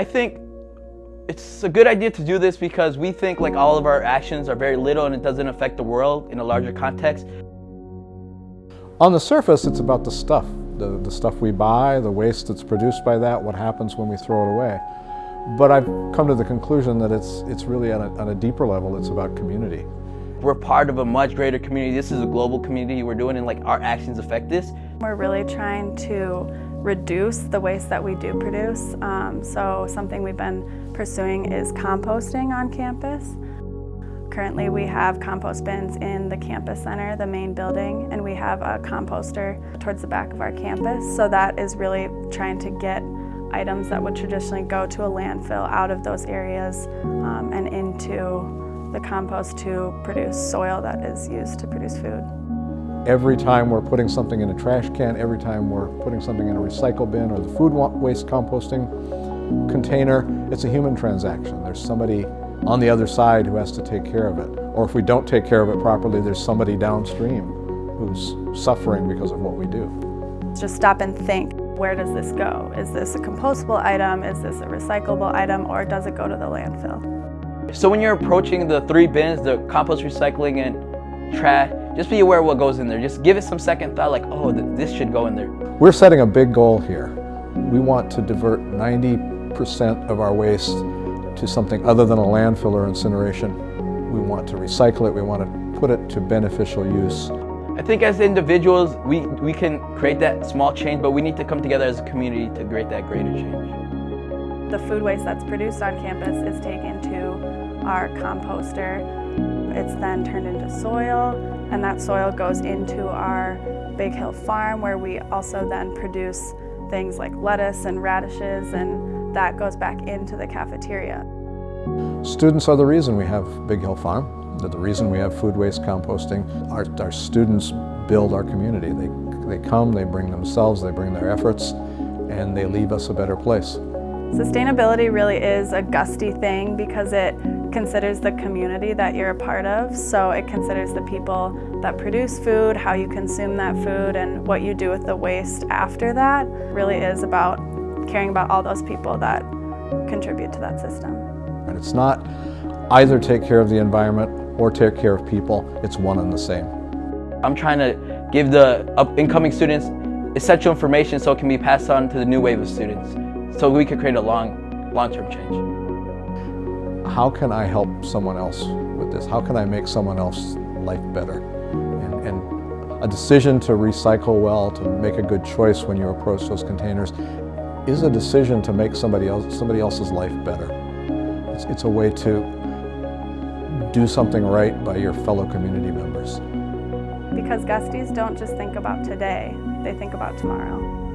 I think it's a good idea to do this because we think like all of our actions are very little and it doesn't affect the world in a larger context. On the surface, it's about the stuff, the, the stuff we buy, the waste that's produced by that, what happens when we throw it away. But I've come to the conclusion that it's, it's really on a, on a deeper level, it's about community. We're part of a much greater community. This is a global community we're doing and like our actions affect this. We're really trying to reduce the waste that we do produce. Um, so something we've been pursuing is composting on campus. Currently we have compost bins in the campus center, the main building, and we have a composter towards the back of our campus. So that is really trying to get items that would traditionally go to a landfill out of those areas um, and into the compost to produce soil that is used to produce food. Every time we're putting something in a trash can, every time we're putting something in a recycle bin or the food waste composting container, it's a human transaction. There's somebody on the other side who has to take care of it. Or if we don't take care of it properly, there's somebody downstream who's suffering because of what we do. Just stop and think, where does this go? Is this a compostable item? Is this a recyclable item? Or does it go to the landfill? So when you're approaching the three bins, the compost, recycling, and trash, just be aware of what goes in there. Just give it some second thought like, oh, th this should go in there. We're setting a big goal here. We want to divert 90% of our waste to something other than a landfill or incineration. We want to recycle it, we want to put it to beneficial use. I think as individuals, we, we can create that small change, but we need to come together as a community to create that greater change. The food waste that's produced on campus is taken to our composter. It's then turned into soil, and that soil goes into our Big Hill Farm where we also then produce things like lettuce and radishes and that goes back into the cafeteria. Students are the reason we have Big Hill Farm. They're the reason we have food waste composting. Our, our students build our community. They, they come, they bring themselves, they bring their efforts, and they leave us a better place. Sustainability really is a Gustie thing because it considers the community that you're a part of. So it considers the people that produce food, how you consume that food, and what you do with the waste after that. It really is about caring about all those people that contribute to that system. And it's not either take care of the environment or take care of people, it's one and the same. I'm trying to give the incoming students essential information so it can be passed on to the new wave of students so we can create a long, long-term change. How can I help someone else with this? How can I make someone else's life better? And, and a decision to recycle well, to make a good choice when you approach those containers is a decision to make somebody else somebody else's life better. It's, it's a way to do something right by your fellow community members. Because Gusties don't just think about today, they think about tomorrow.